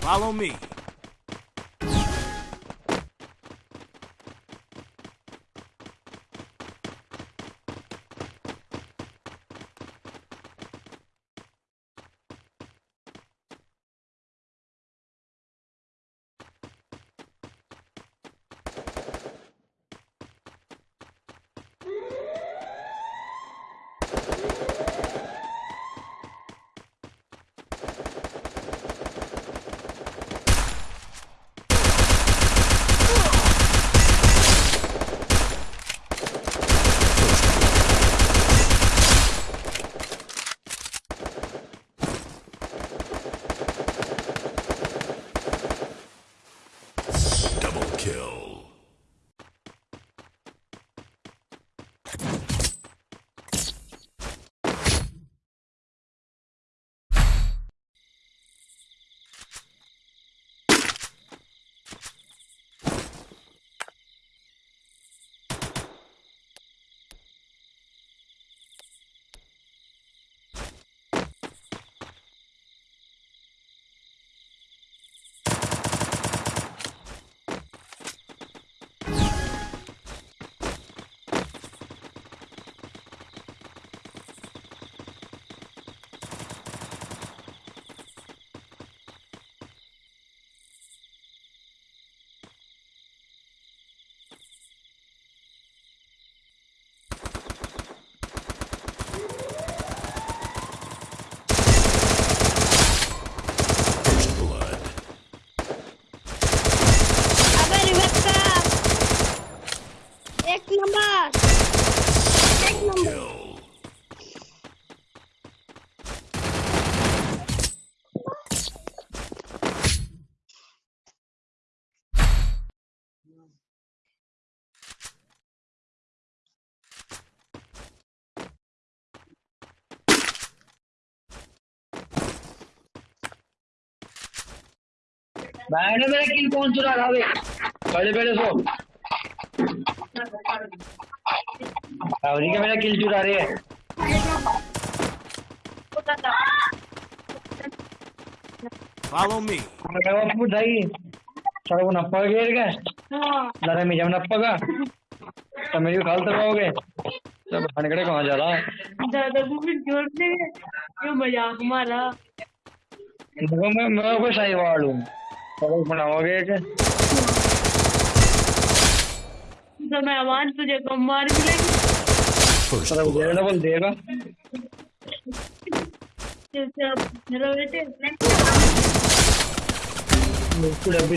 Follow me. Double kill. मैंने मेरा किल कौन चुरा रहा है? पहले पहले सो। रावरी का मेरा किल चुरा रही है। Follow me. मैं बुझाई चलो वो नप्पा गिर गए। लड़ा मी जब नप्पा तो मेरी खाल तक आओगे जब हनकड़े कहाँ जा रहा? है दादा को से ये मज़ाक मारा। मैं मैं कोई सही वाल हूँ। चलो बनाओगे एक? तो मैं आवाज़ तुझे कम मार मिलेगी. डबल देगा। जैसे अब मेरा बेटे उसको डब्बी